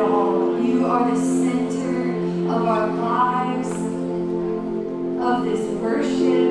all. You are the center of our lives, of this worship,